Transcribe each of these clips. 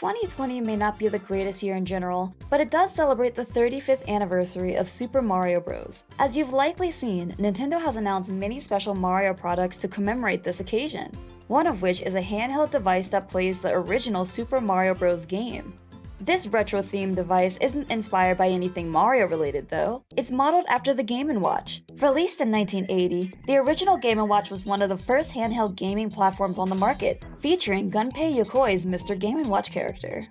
2020 may not be the greatest year in general, but it does celebrate the 35th anniversary of Super Mario Bros. As you've likely seen, Nintendo has announced many special Mario products to commemorate this occasion, one of which is a handheld device that plays the original Super Mario Bros. game. This retro-themed device isn't inspired by anything Mario related though. It's modeled after the Game & Watch. Released in 1980, the original Game & Watch was one of the first handheld gaming platforms on the market, featuring Gunpei Yokoi's Mr. Game & Watch character.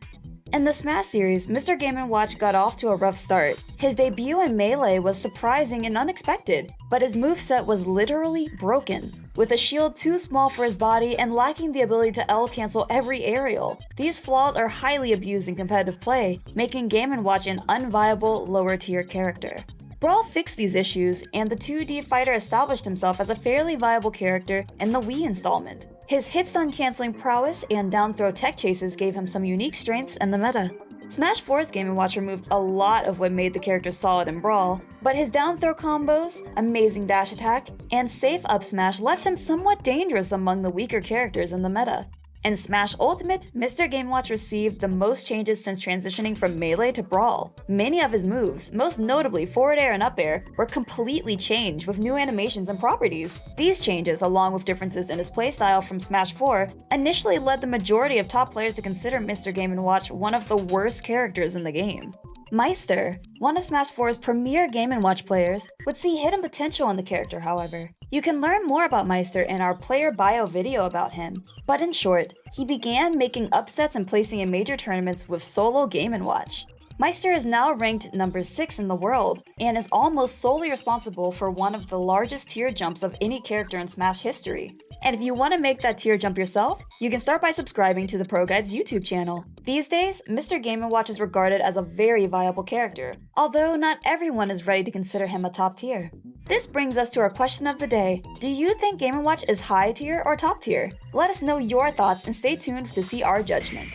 In the Smash series, Mr. Game & Watch got off to a rough start. His debut in Melee was surprising and unexpected, but his moveset was literally broken with a shield too small for his body and lacking the ability to L-cancel every aerial. These flaws are highly abused in competitive play, making Game & Watch an unviable lower tier character. Brawl fixed these issues, and the 2D fighter established himself as a fairly viable character in the Wii installment. His hit stun canceling prowess and down throw tech chases gave him some unique strengths in the meta. Smash 4's Game & Watch removed a lot of what made the character solid in Brawl, but his down throw combos, amazing dash attack, and safe up smash left him somewhat dangerous among the weaker characters in the meta. In Smash Ultimate, Mr. Game Watch received the most changes since transitioning from Melee to Brawl. Many of his moves, most notably forward air and up air, were completely changed with new animations and properties. These changes, along with differences in his playstyle from Smash 4, initially led the majority of top players to consider Mr. Game & Watch one of the worst characters in the game. Meister, one of Smash 4's premier Game & Watch players, would see hidden potential in the character, however. You can learn more about Meister in our player bio video about him, but in short, he began making upsets and placing in major tournaments with solo Game & Watch. Meister is now ranked number 6 in the world, and is almost solely responsible for one of the largest tier jumps of any character in Smash history. And if you want to make that tier jump yourself, you can start by subscribing to the Pro Guides YouTube channel. These days, Mr. Game & Watch is regarded as a very viable character, although not everyone is ready to consider him a top tier. This brings us to our question of the day. Do you think Game & Watch is high tier or top tier? Let us know your thoughts and stay tuned to see our judgment.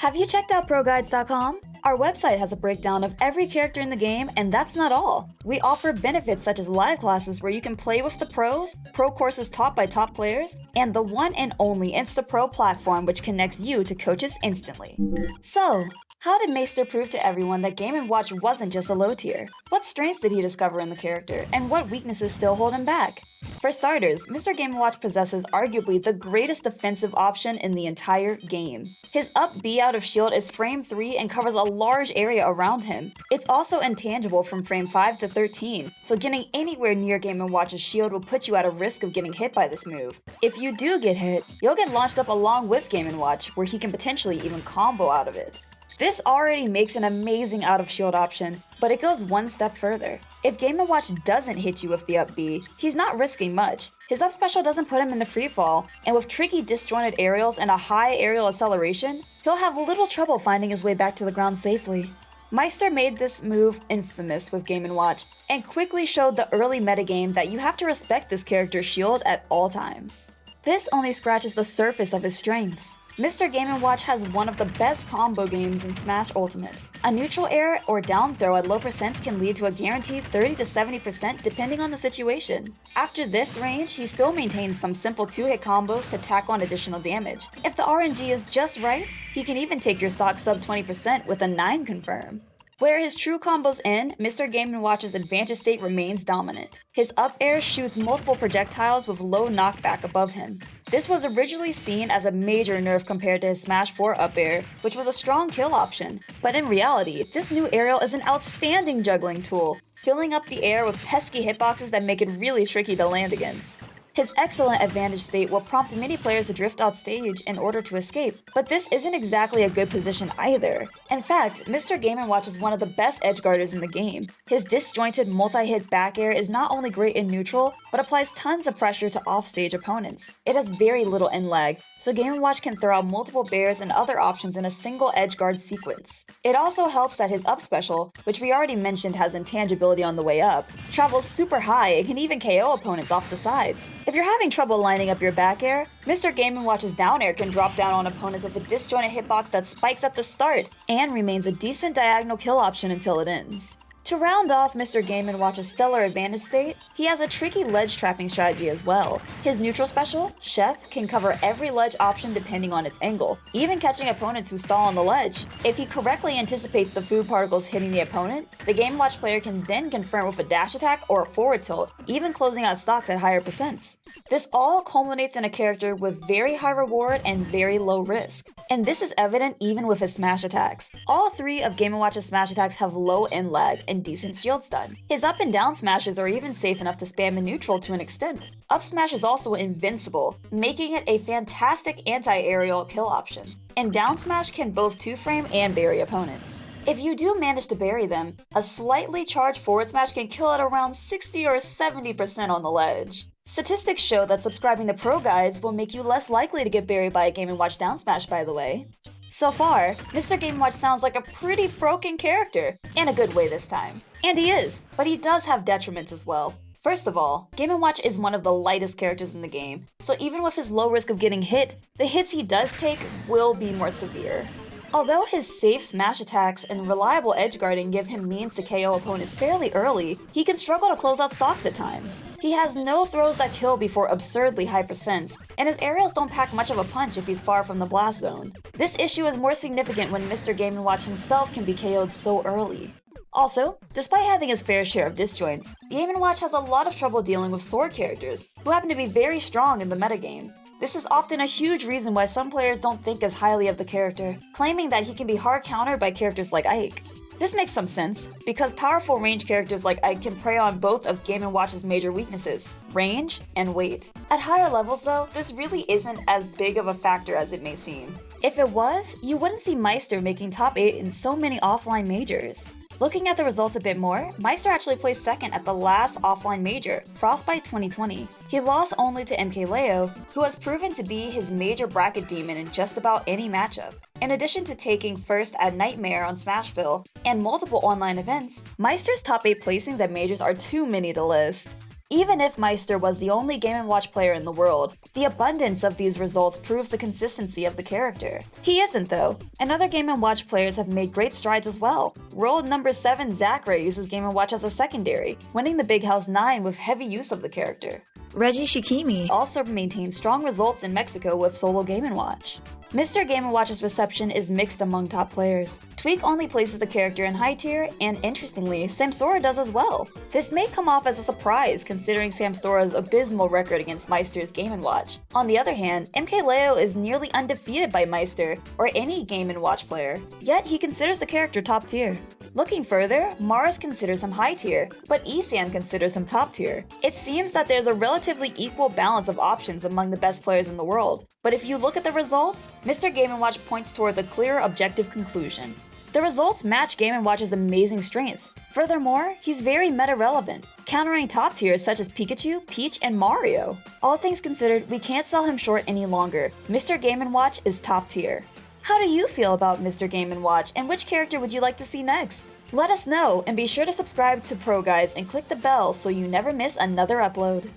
Have you checked out ProGuides.com? Our website has a breakdown of every character in the game, and that's not all. We offer benefits such as live classes where you can play with the pros, pro courses taught by top players, and the one and only InstaPro platform which connects you to coaches instantly. So, how did Meister prove to everyone that Game & Watch wasn't just a low tier? What strengths did he discover in the character, and what weaknesses still hold him back? For starters, Mr. Game & Watch possesses arguably the greatest defensive option in the entire game. His up B out of shield is frame 3 and covers a large area around him. It's also intangible from frame 5 to 13, so getting anywhere near Game & Watch's shield will put you at a risk of getting hit by this move. If you do get hit, you'll get launched up along with Game & Watch, where he can potentially even combo out of it. This already makes an amazing out of shield option, but it goes one step further. If Game & Watch doesn't hit you with the up B, he's not risking much. His up special doesn't put him into freefall, and with tricky disjointed aerials and a high aerial acceleration, he'll have little trouble finding his way back to the ground safely. Meister made this move infamous with Game & Watch, and quickly showed the early metagame that you have to respect this character's shield at all times. This only scratches the surface of his strengths. Mr. Game & Watch has one of the best combo games in Smash Ultimate. A neutral air or down throw at low percents can lead to a guaranteed 30 to 70% depending on the situation. After this range, he still maintains some simple 2-hit combos to tack on additional damage. If the RNG is just right, he can even take your stock sub 20% with a 9 confirm. Where his true combos end, Mr. Game & Watch's advantage state remains dominant. His up air shoots multiple projectiles with low knockback above him. This was originally seen as a major nerf compared to his Smash 4 up air, which was a strong kill option. But in reality, this new aerial is an outstanding juggling tool, filling up the air with pesky hitboxes that make it really tricky to land against. His excellent advantage state will prompt many players to drift out stage in order to escape, but this isn't exactly a good position either. In fact, Mr. Game & Watch is one of the best edge guarders in the game. His disjointed multi-hit back air is not only great in neutral, but applies tons of pressure to offstage opponents. It has very little end lag, so Game & Watch can throw out multiple bairs and other options in a single edge guard sequence. It also helps that his up special, which we already mentioned has intangibility on the way up, travels super high and can even KO opponents off the sides. If you're having trouble lining up your back air, Mr. Game & Watch's down air can drop down on opponents with a disjointed hitbox that spikes at the start and remains a decent diagonal kill option until it ends. To round off Mr. Game & Watch's stellar advantage state, he has a tricky ledge trapping strategy as well. His neutral special, Chef, can cover every ledge option depending on its angle, even catching opponents who stall on the ledge. If he correctly anticipates the food particles hitting the opponent, the Game & Watch player can then confirm with a dash attack or a forward tilt, even closing out stocks at higher percents. This all culminates in a character with very high reward and very low risk. And this is evident even with his smash attacks. All three of Game & Watch's smash attacks have low end lag and decent shield stun. His up and down smashes are even safe enough to spam in neutral to an extent. Up smash is also invincible, making it a fantastic anti-aerial kill option. And down smash can both two-frame and bury opponents. If you do manage to bury them, a slightly charged forward smash can kill at around 60 or 70% on the ledge. Statistics show that subscribing to pro guides will make you less likely to get buried by a Game & Watch down smash by the way. So far, Mr. Game & Watch sounds like a pretty broken character, in a good way this time. And he is, but he does have detriments as well. First of all, Game & Watch is one of the lightest characters in the game, so even with his low risk of getting hit, the hits he does take will be more severe. Although his safe smash attacks and reliable edge guarding give him means to KO opponents fairly early, he can struggle to close out stocks at times. He has no throws that kill before absurdly high percents, and his aerials don't pack much of a punch if he's far from the blast zone. This issue is more significant when Mr. Game & Watch himself can be KO'd so early. Also, despite having his fair share of disjoints, Game & Watch has a lot of trouble dealing with sword characters, who happen to be very strong in the metagame. This is often a huge reason why some players don't think as highly of the character, claiming that he can be hard countered by characters like Ike. This makes some sense, because powerful range characters like Ike can prey on both of Game & Watch's major weaknesses, range and weight. At higher levels though, this really isn't as big of a factor as it may seem. If it was, you wouldn't see Meister making top 8 in so many offline majors. Looking at the results a bit more, Meister actually placed second at the last offline major, Frostbite 2020. He lost only to MKLeo, who has proven to be his major bracket demon in just about any matchup. In addition to taking first at Nightmare on Smashville and multiple online events, Meister's top 8 placings at majors are too many to list. Even if Meister was the only Game & Watch player in the world, the abundance of these results proves the consistency of the character. He isn't though, and other Game & Watch players have made great strides as well. World number 7 Zackray uses Game & Watch as a secondary, winning the Big House 9 with heavy use of the character. Reggie Shikimi also maintains strong results in Mexico with solo Game & Watch. Mr. Game & Watch's reception is mixed among top players. Tweak only places the character in high tier, and interestingly, Samsora does as well. This may come off as a surprise considering Samsora's abysmal record against Meister's Game & Watch. On the other hand, MKLeo is nearly undefeated by Meister, or any Game & Watch player, yet he considers the character top tier. Looking further, Mars considers him high tier, but Esam considers him top tier. It seems that there's a relatively equal balance of options among the best players in the world, but if you look at the results, Mr. Game & Watch points towards a clear objective conclusion. The results match Game & Watch's amazing strengths. Furthermore, he's very meta-relevant, countering top tiers such as Pikachu, Peach, and Mario. All things considered, we can't sell him short any longer. Mr. Game & Watch is top tier. How do you feel about Mr. Game & Watch, and which character would you like to see next? Let us know, and be sure to subscribe to Pro Guides and click the bell so you never miss another upload.